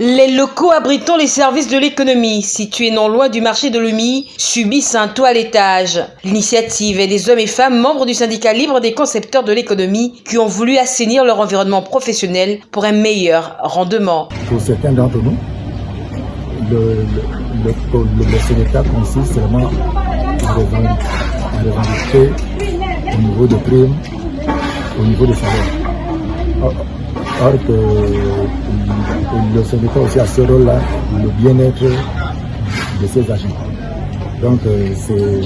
Les locaux abritant les services de l'économie, situés non loin du marché de l'UMI, subissent un toilettage. L'initiative est des hommes et femmes membres du syndicat libre des concepteurs de l'économie qui ont voulu assainir leur environnement professionnel pour un meilleur rendement. Pour certains d'entre nous, le, le, consiste seulement à revendiquer au niveau de primes, au niveau des salaires. Or que le syndicat aussi a ce rôle-là, le bien-être de ses agents. Donc c'est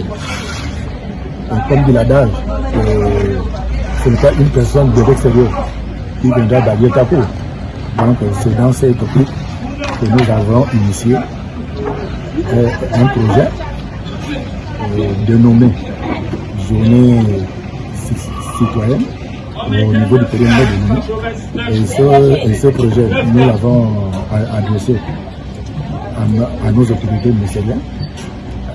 comme dit l'adage, ce n'est pas une personne de l'extérieur qui viendra d'allier ta peau. Donc c'est dans cette optique que nous avons initié un projet dénommé Journée citoyenne au niveau du périmètre de l'UNI. Et ce, et ce projet, nous l'avons adressé à, à, nos autorités ministérielles.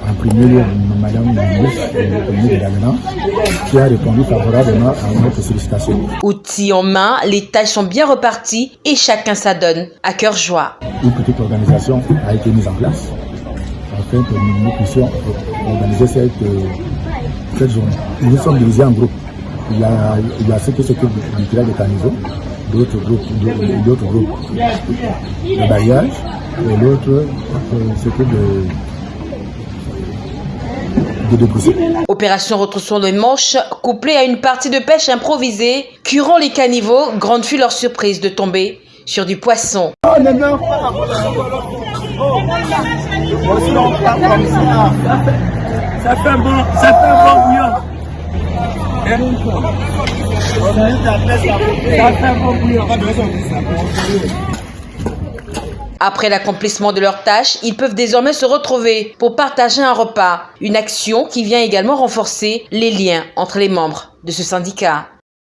En premier lieu, Madame la ministre, de la qui a répondu favorablement à notre sollicitation. Outils en main, les tâches sont bien reparties et chacun s'adonne à cœur joie. Une petite organisation a été mise en place afin que nous, nous puissions organiser cette, cette journée. Nous sommes divisés en groupes. Il y a, il y a ceux qui s'occupent du tirage de caniveau, d'autres groupes, d'autres groupes de bailliage, et l'autre s'occupe de, de. Opération retroussons les manches, couplée à une partie de pêche improvisée, curant les caniveaux, grande fut leur surprise de tomber sur du poisson. Oh, non, non. Ça fait un bon, ça fait un bon. Après l'accomplissement de leurs tâches, ils peuvent désormais se retrouver pour partager un repas, une action qui vient également renforcer les liens entre les membres de ce syndicat.